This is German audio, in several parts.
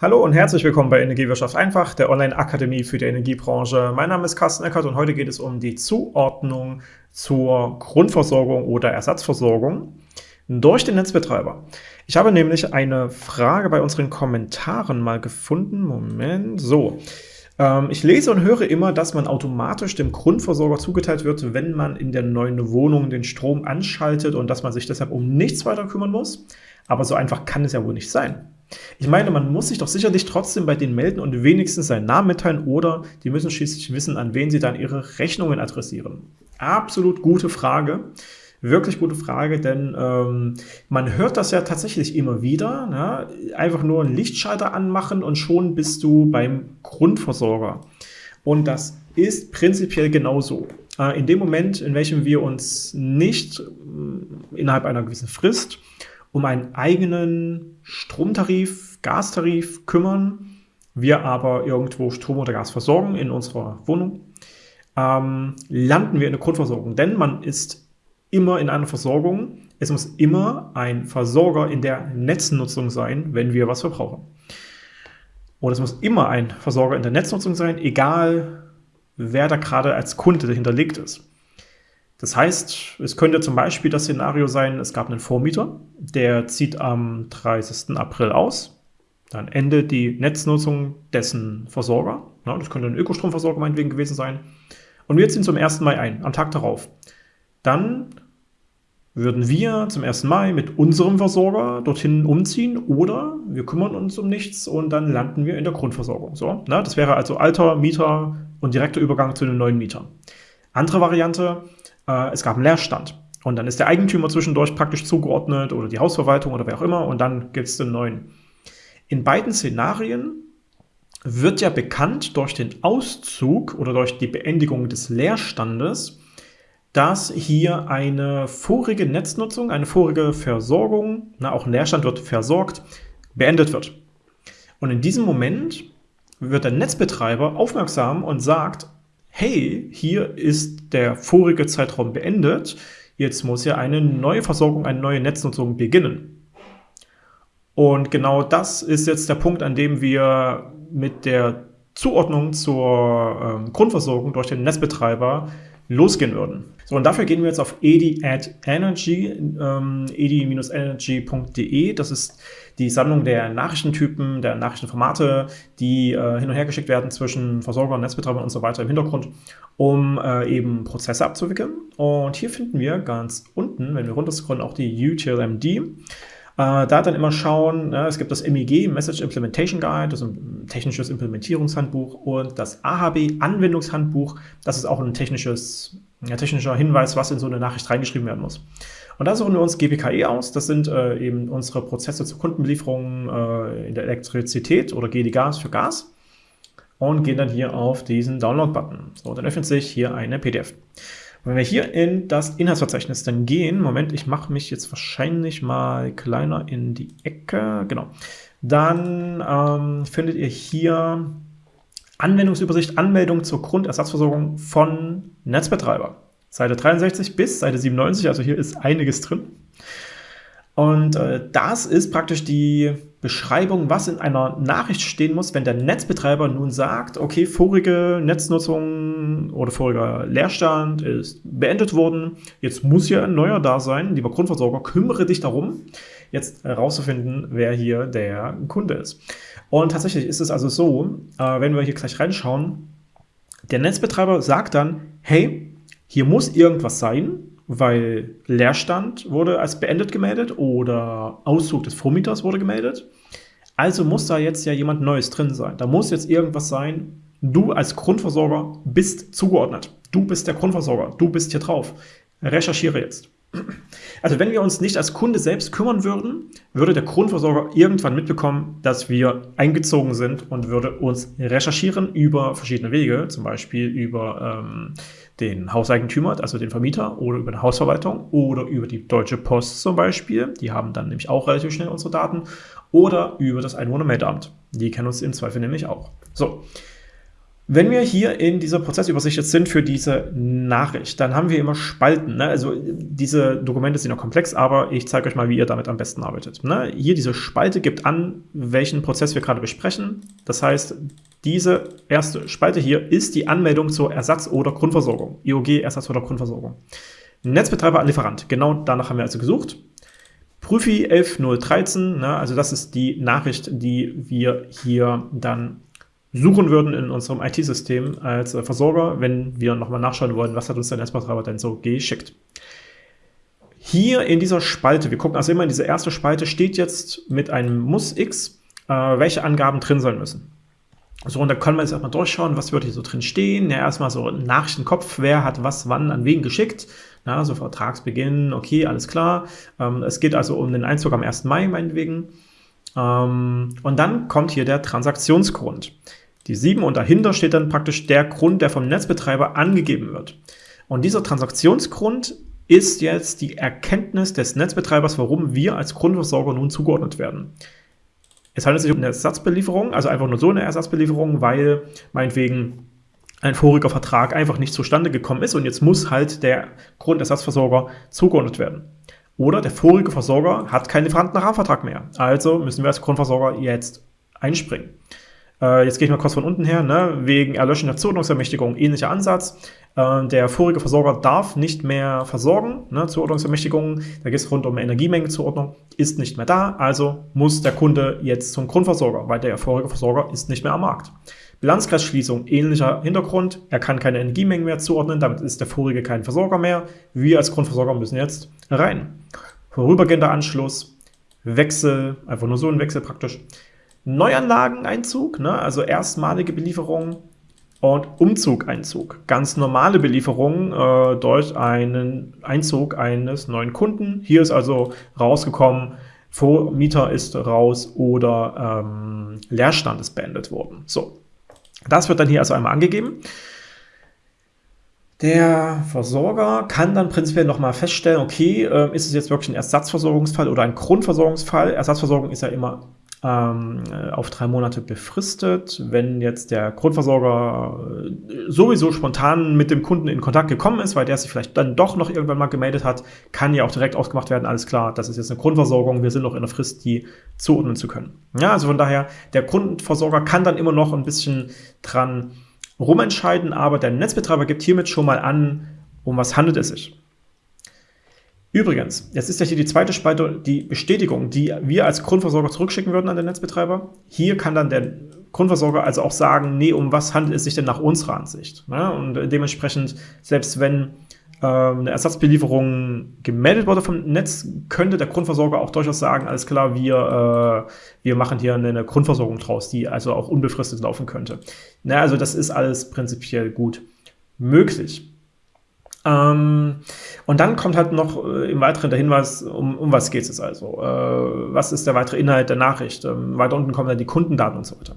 Hallo und herzlich willkommen bei Energiewirtschaft einfach, der Online-Akademie für die Energiebranche. Mein Name ist Carsten Eckert und heute geht es um die Zuordnung zur Grundversorgung oder Ersatzversorgung durch den Netzbetreiber. Ich habe nämlich eine Frage bei unseren Kommentaren mal gefunden. Moment, so. Ähm, ich lese und höre immer, dass man automatisch dem Grundversorger zugeteilt wird, wenn man in der neuen Wohnung den Strom anschaltet und dass man sich deshalb um nichts weiter kümmern muss. Aber so einfach kann es ja wohl nicht sein. Ich meine, man muss sich doch sicherlich trotzdem bei denen melden und wenigstens seinen Namen mitteilen oder die müssen schließlich wissen, an wen sie dann ihre Rechnungen adressieren. Absolut gute Frage. Wirklich gute Frage, denn ähm, man hört das ja tatsächlich immer wieder. Ne? Einfach nur einen Lichtschalter anmachen und schon bist du beim Grundversorger. Und das ist prinzipiell genauso. Äh, in dem Moment, in welchem wir uns nicht äh, innerhalb einer gewissen Frist um einen eigenen Stromtarif, Gastarif kümmern, wir aber irgendwo Strom oder Gas versorgen in unserer Wohnung, ähm, landen wir in der Grundversorgung. Denn man ist immer in einer Versorgung. Es muss immer ein Versorger in der Netznutzung sein, wenn wir was verbrauchen. Und es muss immer ein Versorger in der Netznutzung sein, egal wer da gerade als Kunde dahinterlegt ist. Das heißt, es könnte zum Beispiel das Szenario sein, es gab einen Vormieter, der zieht am 30. April aus, dann endet die Netznutzung dessen Versorger, das könnte ein Ökostromversorger meinetwegen gewesen sein, und wir ziehen zum 1. Mai ein, am Tag darauf. Dann würden wir zum 1. Mai mit unserem Versorger dorthin umziehen oder wir kümmern uns um nichts und dann landen wir in der Grundversorgung. So, ne? Das wäre also alter Mieter und direkter Übergang zu den neuen Mietern. Andere Variante, äh, es gab einen Leerstand. Und dann ist der Eigentümer zwischendurch praktisch zugeordnet oder die Hausverwaltung oder wer auch immer und dann gibt es den neuen. In beiden Szenarien wird ja bekannt durch den Auszug oder durch die Beendigung des Leerstandes, dass hier eine vorige Netznutzung, eine vorige Versorgung, na, auch ein Leerstand wird versorgt, beendet wird. Und in diesem Moment wird der Netzbetreiber aufmerksam und sagt, hey, hier ist der vorige Zeitraum beendet, jetzt muss ja eine neue Versorgung, eine neue Netznutzung beginnen. Und genau das ist jetzt der Punkt, an dem wir mit der Zuordnung zur ähm, Grundversorgung durch den Netzbetreiber losgehen würden. So, und dafür gehen wir jetzt auf edi at energy, ähm, edi-energy.de. Das ist die Sammlung der Nachrichtentypen, der Nachrichtenformate, die äh, hin und her geschickt werden zwischen Versorgern, Netzbetreibern und so weiter im Hintergrund, um äh, eben Prozesse abzuwickeln. Und hier finden wir ganz unten, wenn wir runterscrollen, auch die UTLMD. Äh, da dann immer schauen, ne, es gibt das MEG, Message Implementation Guide, das ist ein technisches Implementierungshandbuch und das AHB Anwendungshandbuch, das ist auch ein technisches, ja, technischer Hinweis, was in so eine Nachricht reingeschrieben werden muss. Und da suchen wir uns GPKE aus, das sind äh, eben unsere Prozesse zur Kundenbelieferung äh, in der Elektrizität oder GD Gas für Gas und gehen dann hier auf diesen Download-Button. So, dann öffnet sich hier eine PDF. Wenn wir hier in das Inhaltsverzeichnis dann gehen, Moment, ich mache mich jetzt wahrscheinlich mal kleiner in die Ecke, genau, dann ähm, findet ihr hier Anwendungsübersicht, Anmeldung zur Grundersatzversorgung von Netzbetreiber. Seite 63 bis Seite 97, also hier ist einiges drin. Und äh, das ist praktisch die Beschreibung, was in einer Nachricht stehen muss, wenn der Netzbetreiber nun sagt, okay, vorige Netznutzung oder voriger Leerstand ist beendet worden, jetzt muss hier ein neuer da sein, lieber Grundversorger, kümmere dich darum, jetzt herauszufinden, wer hier der Kunde ist. Und tatsächlich ist es also so, äh, wenn wir hier gleich reinschauen, der Netzbetreiber sagt dann, hey, hier muss irgendwas sein, weil Leerstand wurde als beendet gemeldet oder Auszug des Vormieters wurde gemeldet. Also muss da jetzt ja jemand Neues drin sein. Da muss jetzt irgendwas sein. Du als Grundversorger bist zugeordnet. Du bist der Grundversorger. Du bist hier drauf. Recherchiere jetzt. Also wenn wir uns nicht als Kunde selbst kümmern würden, würde der Grundversorger irgendwann mitbekommen, dass wir eingezogen sind und würde uns recherchieren über verschiedene Wege, zum Beispiel über ähm, den Hauseigentümer, also den Vermieter, oder über eine Hausverwaltung oder über die Deutsche Post zum Beispiel. Die haben dann nämlich auch relativ schnell unsere Daten. Oder über das Einwohnermeldeamt. Die kennen uns im Zweifel nämlich auch. So. Wenn wir hier in dieser Prozessübersicht jetzt sind für diese Nachricht, dann haben wir immer Spalten. Ne? Also diese Dokumente sind noch komplex, aber ich zeige euch mal, wie ihr damit am besten arbeitet. Ne? Hier diese Spalte gibt an, welchen Prozess wir gerade besprechen. Das heißt, diese erste Spalte hier ist die Anmeldung zur Ersatz- oder Grundversorgung. IOG, Ersatz- oder Grundversorgung. Netzbetreiber an Lieferant. Genau danach haben wir also gesucht. Prüfi 11013, ne, also das ist die Nachricht, die wir hier dann suchen würden in unserem IT-System als äh, Versorger, wenn wir nochmal nachschauen wollen, was hat uns der Netzbetreiber denn so geschickt. Hier in dieser Spalte, wir gucken also immer in diese erste Spalte, steht jetzt mit einem Muss X, äh, welche Angaben drin sein müssen. So, und da können wir jetzt erstmal durchschauen, was wird hier so drin stehen. Ja, erstmal so Nachrichtenkopf, wer hat was wann an wen geschickt. Na, so Vertragsbeginn, okay, alles klar. Ähm, es geht also um den Einzug am 1. Mai, meinetwegen. Ähm, und dann kommt hier der Transaktionsgrund. Die 7 und dahinter steht dann praktisch der Grund, der vom Netzbetreiber angegeben wird. Und dieser Transaktionsgrund ist jetzt die Erkenntnis des Netzbetreibers, warum wir als Grundversorger nun zugeordnet werden. Es handelt sich um eine Ersatzbelieferung, also einfach nur so eine Ersatzbelieferung, weil meinetwegen ein voriger Vertrag einfach nicht zustande gekommen ist und jetzt muss halt der Grundersatzversorger zugeordnet werden. Oder der vorige Versorger hat keinen Lieferantenrahmenvertrag mehr. Also müssen wir als Grundversorger jetzt einspringen. Äh, jetzt gehe ich mal kurz von unten her, ne? wegen Erlöschen der Zuordnungsermächtigung, ähnlicher Ansatz. Äh, der vorige Versorger darf nicht mehr versorgen, ne? Zuordnungsermächtigung, da geht es rund um Energiemengenzuordnung, ist nicht mehr da, also muss der Kunde jetzt zum Grundversorger, weil der vorige Versorger ist nicht mehr am Markt. Bilanzkreisschließung, ähnlicher Hintergrund, er kann keine Energiemengen mehr zuordnen, damit ist der vorige kein Versorger mehr. Wir als Grundversorger müssen jetzt rein. Vorübergehender Anschluss, Wechsel, einfach nur so ein Wechsel praktisch. Neuanlageneinzug, ne, also erstmalige Belieferung und Umzugeinzug. Ganz normale Belieferung äh, durch einen Einzug eines neuen Kunden. Hier ist also rausgekommen, Vormieter ist raus oder ähm, Leerstand ist beendet worden. So, das wird dann hier also einmal angegeben. Der Versorger kann dann prinzipiell nochmal feststellen, okay, äh, ist es jetzt wirklich ein Ersatzversorgungsfall oder ein Grundversorgungsfall? Ersatzversorgung ist ja immer ähm, auf drei Monate befristet. Wenn jetzt der Grundversorger äh, sowieso spontan mit dem Kunden in Kontakt gekommen ist, weil der sich vielleicht dann doch noch irgendwann mal gemeldet hat, kann ja auch direkt ausgemacht werden, alles klar, das ist jetzt eine Grundversorgung, wir sind noch in der Frist, die zuordnen zu können. Ja, also von daher, der Grundversorger kann dann immer noch ein bisschen dran rumentscheiden, aber der Netzbetreiber gibt hiermit schon mal an, um was handelt es sich. Übrigens, jetzt ist ja hier die zweite Spalte die Bestätigung, die wir als Grundversorger zurückschicken würden an den Netzbetreiber. Hier kann dann der Grundversorger also auch sagen, nee, um was handelt es sich denn nach unserer Ansicht? Ne? Und dementsprechend, selbst wenn äh, eine Ersatzbelieferung gemeldet wurde vom Netz, könnte der Grundversorger auch durchaus sagen, alles klar, wir, äh, wir machen hier eine Grundversorgung draus, die also auch unbefristet laufen könnte. Na, also das ist alles prinzipiell gut möglich. Ähm, und dann kommt halt noch äh, im Weiteren der Hinweis, um, um was geht es also? Äh, was ist der weitere Inhalt der Nachricht? Ähm, weiter unten kommen dann die Kundendaten und so weiter.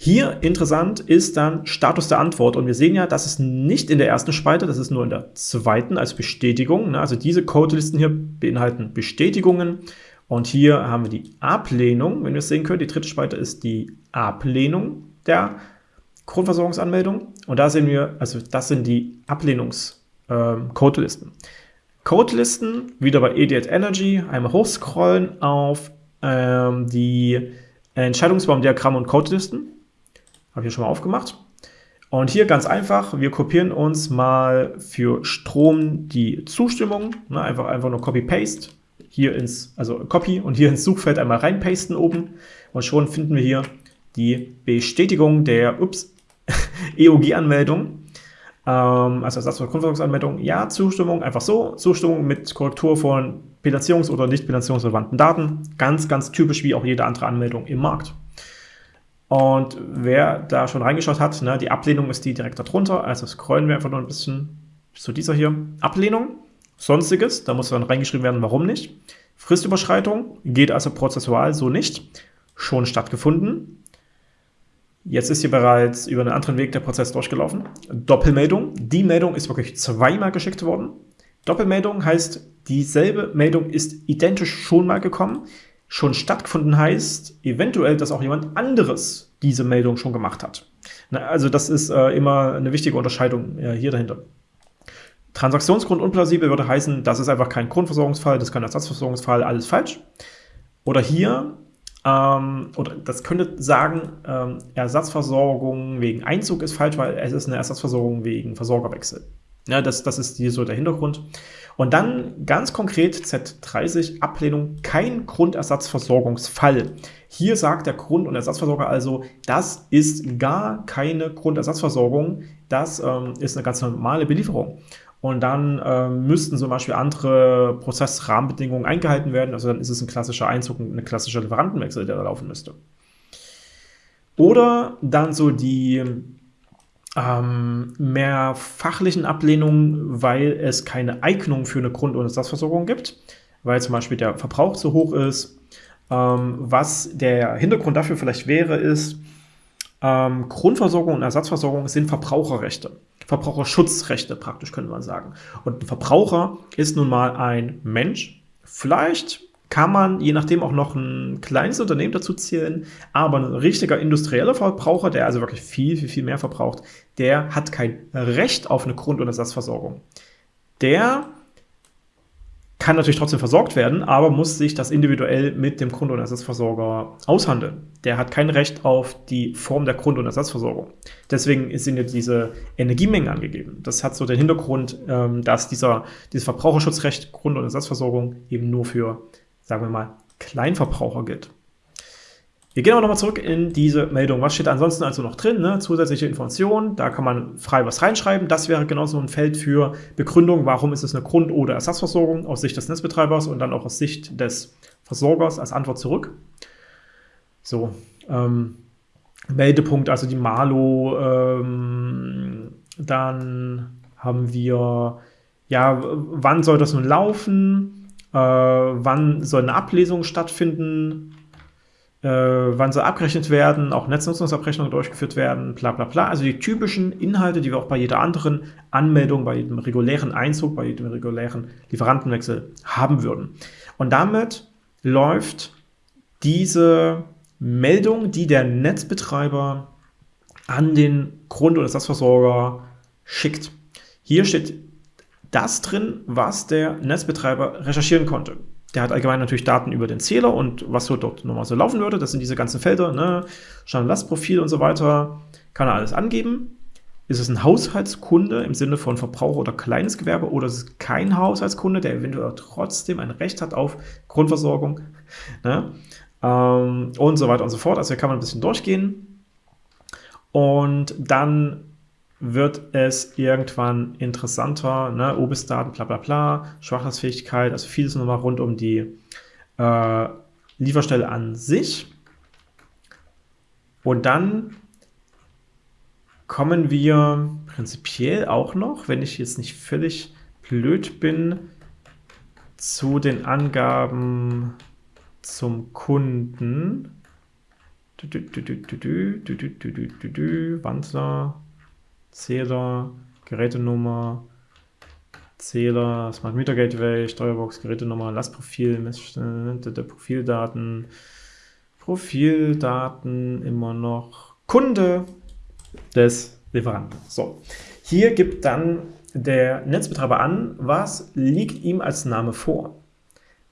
Hier interessant ist dann Status der Antwort und wir sehen ja, das ist nicht in der ersten Spalte, das ist nur in der zweiten als Bestätigung. Ne? Also diese Codelisten hier beinhalten Bestätigungen und hier haben wir die Ablehnung, wenn wir es sehen können. Die dritte Spalte ist die Ablehnung der Grundversorgungsanmeldung und da sehen wir, also das sind die Ablehnungs- ähm, Codelisten. Codelisten, wieder bei Idiot Energy, einmal hochscrollen auf ähm, die Entscheidungsbaumdiagramme und Codelisten. Habe ich hier schon mal aufgemacht. Und hier ganz einfach, wir kopieren uns mal für Strom die Zustimmung, ne, einfach, einfach nur Copy-Paste, hier ins, also Copy und hier ins Suchfeld einmal reinpasten oben und schon finden wir hier die Bestätigung der EOG-Anmeldung ähm, also Ersatz für Grundversorgungsanmeldung, ja, Zustimmung, einfach so, Zustimmung mit Korrektur von bilanzierungs- oder nicht bilanzierungsrelevanten Daten, ganz, ganz typisch wie auch jede andere Anmeldung im Markt. Und wer da schon reingeschaut hat, ne, die Ablehnung ist die direkt darunter, also scrollen wir einfach nur ein bisschen zu dieser hier. Ablehnung, sonstiges, da muss dann reingeschrieben werden, warum nicht. Fristüberschreitung geht also prozessual so nicht, schon stattgefunden. Jetzt ist hier bereits über einen anderen Weg der Prozess durchgelaufen. Doppelmeldung. Die Meldung ist wirklich zweimal geschickt worden. Doppelmeldung heißt, dieselbe Meldung ist identisch schon mal gekommen. schon stattgefunden heißt eventuell, dass auch jemand anderes diese Meldung schon gemacht hat. Also das ist äh, immer eine wichtige Unterscheidung äh, hier dahinter. Transaktionsgrund unplausibel würde heißen, das ist einfach kein Grundversorgungsfall, das ist kein Ersatzversorgungsfall, alles falsch. Oder hier, ähm, oder das könnte sagen, ähm, Ersatzversorgung wegen Einzug ist falsch, weil es ist eine Ersatzversorgung wegen Versorgerwechsel. Ja, das, das ist hier so der Hintergrund. Und dann ganz konkret Z30, Ablehnung, kein Grundersatzversorgungsfall. Hier sagt der Grund- und Ersatzversorger also, das ist gar keine Grundersatzversorgung, das ähm, ist eine ganz normale Belieferung. Und dann ähm, müssten zum Beispiel andere Prozessrahmenbedingungen eingehalten werden. Also dann ist es ein klassischer Einzug, ein klassischer Lieferantenwechsel, der da laufen müsste. Oder dann so die ähm, mehr fachlichen Ablehnungen, weil es keine Eignung für eine Grund- und Ersatzversorgung gibt, weil zum Beispiel der Verbrauch zu hoch ist. Ähm, was der Hintergrund dafür vielleicht wäre, ist, ähm, Grundversorgung und Ersatzversorgung sind Verbraucherrechte. Verbraucherschutzrechte praktisch, könnte man sagen. Und ein Verbraucher ist nun mal ein Mensch, vielleicht kann man je nachdem auch noch ein kleines Unternehmen dazu zählen, aber ein richtiger industrieller Verbraucher, der also wirklich viel, viel, viel mehr verbraucht, der hat kein Recht auf eine Grund- und Ersatzversorgung. Der kann natürlich trotzdem versorgt werden, aber muss sich das individuell mit dem Grund- und Ersatzversorger aushandeln. Der hat kein Recht auf die Form der Grund- und Ersatzversorgung. Deswegen sind ja diese Energiemengen angegeben. Das hat so den Hintergrund, ähm, dass dieser, dieses Verbraucherschutzrecht Grund- und Ersatzversorgung eben nur für sagen wir mal, Kleinverbraucher gilt. Wir gehen aber nochmal zurück in diese Meldung. Was steht ansonsten also noch drin? Ne? Zusätzliche Informationen, da kann man frei was reinschreiben. Das wäre genauso ein Feld für Begründung, warum ist es eine Grund- oder Ersatzversorgung aus Sicht des Netzbetreibers und dann auch aus Sicht des Versorgers als Antwort zurück. So, ähm, Meldepunkt, also die Malo, ähm, dann haben wir, ja, wann soll das nun laufen? äh, wann soll eine Ablesung stattfinden, äh, wann soll abgerechnet werden, auch Netznutzungsabrechnungen durchgeführt werden, bla bla bla. Also die typischen Inhalte, die wir auch bei jeder anderen Anmeldung, bei jedem regulären Einzug, bei jedem regulären Lieferantenwechsel haben würden. Und damit läuft diese Meldung, die der Netzbetreiber an den Grund- oder Ersatzversorger schickt. Hier steht das drin, was der Netzbetreiber recherchieren konnte. Der hat allgemein natürlich Daten über den Zähler und was so dort nochmal so laufen würde. Das sind diese ganzen Felder, ne? Stand-Lastprofil und so weiter. Kann er alles angeben. Ist es ein Haushaltskunde im Sinne von Verbraucher oder kleines Gewerbe oder ist es kein Haushaltskunde, der eventuell trotzdem ein Recht hat auf Grundversorgung ne? ähm, und so weiter und so fort. Also hier kann man ein bisschen durchgehen. Und dann wird es irgendwann interessanter, ne? OBIS-Daten, bla bla bla, Schwachheitsfähigkeit, also vieles nochmal rund um die äh, Lieferstelle an sich. Und dann kommen wir prinzipiell auch noch, wenn ich jetzt nicht völlig blöd bin, zu den Angaben zum Kunden. Wandler. Zähler, Gerätenummer, Zähler, Smart Meter Gateway, Steuerbox, Gerätenummer, Lastprofil, Messstände, Profildaten, Profildaten immer noch, Kunde des Lieferanten. So, hier gibt dann der Netzbetreiber an, was liegt ihm als Name vor.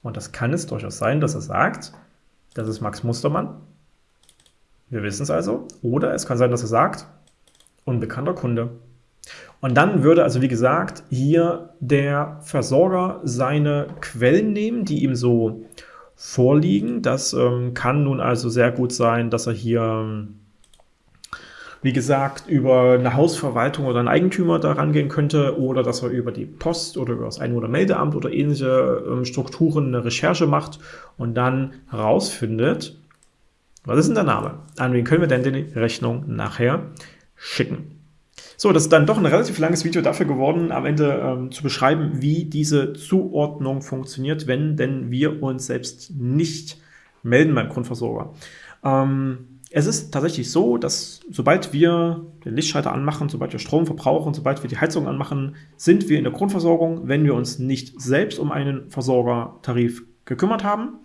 Und das kann es durchaus sein, dass er sagt, das ist Max Mustermann. Wir wissen es also. Oder es kann sein, dass er sagt, unbekannter Kunde. Und dann würde also, wie gesagt, hier der Versorger seine Quellen nehmen, die ihm so vorliegen. Das ähm, kann nun also sehr gut sein, dass er hier, wie gesagt, über eine Hausverwaltung oder einen Eigentümer da rangehen könnte oder dass er über die Post oder über das Einwohnermeldeamt oder ähnliche ähm, Strukturen eine Recherche macht und dann herausfindet, was ist denn der Name? An wen können wir denn die Rechnung nachher schicken. So, das ist dann doch ein relativ langes Video dafür geworden, am Ende ähm, zu beschreiben, wie diese Zuordnung funktioniert, wenn denn wir uns selbst nicht melden beim Grundversorger. Ähm, es ist tatsächlich so, dass sobald wir den Lichtschalter anmachen, sobald wir Strom verbrauchen, sobald wir die Heizung anmachen, sind wir in der Grundversorgung, wenn wir uns nicht selbst um einen Versorgertarif gekümmert haben.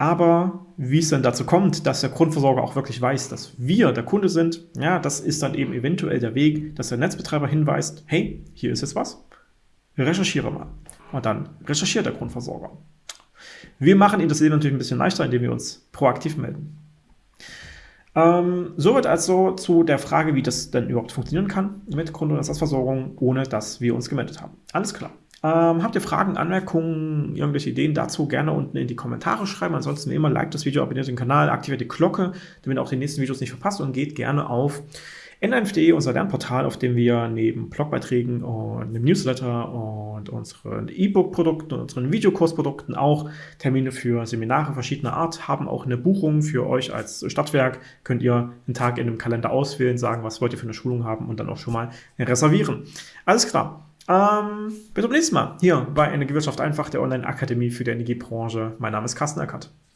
Aber wie es dann dazu kommt, dass der Grundversorger auch wirklich weiß, dass wir der Kunde sind, ja, das ist dann eben eventuell der Weg, dass der Netzbetreiber hinweist, hey, hier ist jetzt was, recherchiere mal. Und dann recherchiert der Grundversorger. Wir machen Ihnen das Leben natürlich ein bisschen leichter, indem wir uns proaktiv melden. Ähm, soweit also zu der Frage, wie das denn überhaupt funktionieren kann mit Grund- und Ersatzversorgung, ohne dass wir uns gemeldet haben. Alles klar. Ähm, habt ihr Fragen, Anmerkungen, irgendwelche Ideen dazu, gerne unten in die Kommentare schreiben. Ansonsten immer like das Video, abonniert den Kanal, aktiviert die Glocke, damit ihr auch die nächsten Videos nicht verpasst und geht gerne auf n1.de, unser Lernportal, auf dem wir neben Blogbeiträgen und einem Newsletter und unseren E-Book-Produkten und unseren Videokursprodukten auch Termine für Seminare verschiedener Art haben. Auch eine Buchung für euch als Stadtwerk. Könnt ihr einen Tag in dem Kalender auswählen, sagen, was wollt ihr für eine Schulung haben und dann auch schon mal reservieren. Alles klar. Ähm, bis zum nächsten Mal hier bei Energiewirtschaft einfach, der Online-Akademie für die Energiebranche. Mein Name ist Carsten Eckert.